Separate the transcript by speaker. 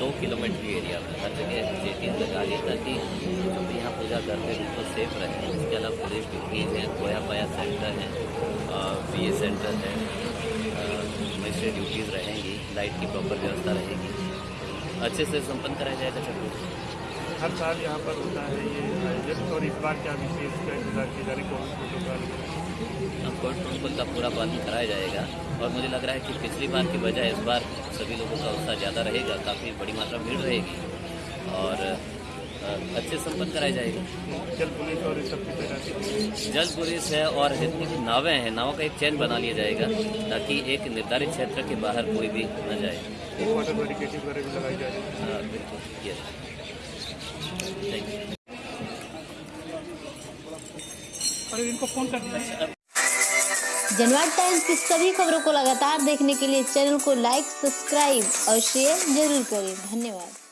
Speaker 1: दो kilometre area में। हर जगह चेकिंग लगा दी ताकि जो भी यहाँ पूजा करते हैं बिल्कुल सेफ़ रहे। उसके अलावा पुलिस डिग्रीज हैं, खोया पाया सेंटर है बी ए सेंटर है मजिस्ट्रेट ड्यूटीज़ रहेंगी लाइट की प्रॉपर व्यवस्था रहेगी। अच्छे से संपन्न कराया जाएगा चलो
Speaker 2: हर साल यहाँ पर होता है ये आयोजन और इस बार क्या विशेष इंतज़ार की जा रही कौन प्रोटोकॉल
Speaker 1: कोविड प्रोटोकॉल का पूरा पालन कराया जाएगा और मुझे लग रहा है कि पिछली बार की बजाय इस बार सभी लोगों का उत्साह ज़्यादा रहेगा काफ़ी बड़ी मात्रा भीड़ रहेगी और अच्छे संपन्न कराया जाएगा।
Speaker 2: जल पुलिस और
Speaker 1: जल पुलिस है और जितनी भी नावें हैं नावों का एक चैन बना लिया जाएगा ताकि एक निर्धारित क्षेत्र के बाहर कोई भी न जाए। बिल्कुल यस थैंक यू
Speaker 2: अरे इनको फ़ोन कर
Speaker 1: दिया
Speaker 3: जनवाद टाइम्स की सभी खबरों को लगातार देखने के लिए चैनल को लाइक, सब्सक्राइब और शेयर ज़रूर करें। धन्यवाद।